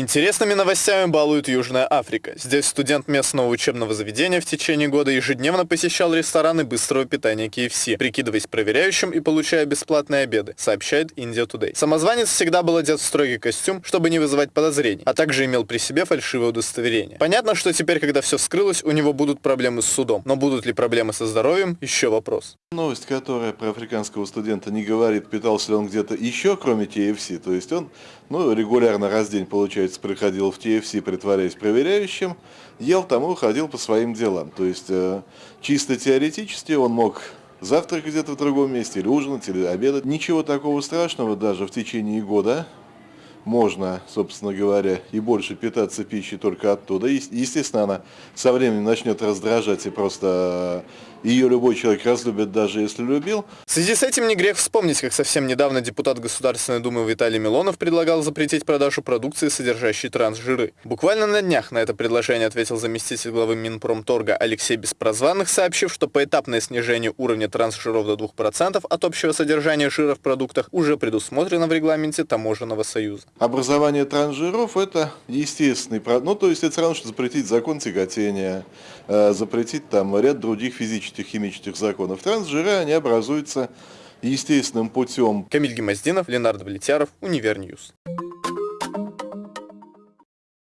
Интересными новостями балует Южная Африка. Здесь студент местного учебного заведения в течение года ежедневно посещал рестораны быстрого питания KFC, прикидываясь проверяющим и получая бесплатные обеды, сообщает India Today. Самозванец всегда был одет в строгий костюм, чтобы не вызывать подозрений, а также имел при себе фальшивое удостоверение. Понятно, что теперь, когда все вскрылось, у него будут проблемы с судом, но будут ли проблемы со здоровьем, еще вопрос. Новость, которая про африканского студента не говорит, питался ли он где-то еще, кроме TFC, то есть он ну, регулярно раз в день, получается, приходил в TFC, притворяясь проверяющим, ел там и уходил по своим делам. То есть э, чисто теоретически он мог завтракать где-то в другом месте, или ужинать, или обедать. Ничего такого страшного даже в течение года можно, собственно говоря, и больше питаться пищей только оттуда. Естественно, она со временем начнет раздражать и просто ее любой человек разлюбит, даже если любил. В связи с этим не грех вспомнить, как совсем недавно депутат Государственной Думы Виталий Милонов предлагал запретить продажу продукции, содержащей трансжиры. Буквально на днях на это предложение ответил заместитель главы Минпромторга Алексей Беспрозванных, сообщив, что поэтапное снижение уровня трансжиров до 2% от общего содержания жира в продуктах уже предусмотрено в регламенте Таможенного союза. Образование трансжиров – это естественный, ну то есть это все равно, что запретить закон тяготения, э, запретить там ряд других физических химических законов. Трансжиры, они образуются естественным путем. Камиль Гимаздинов, Ленар Давлетьяров, Univer News.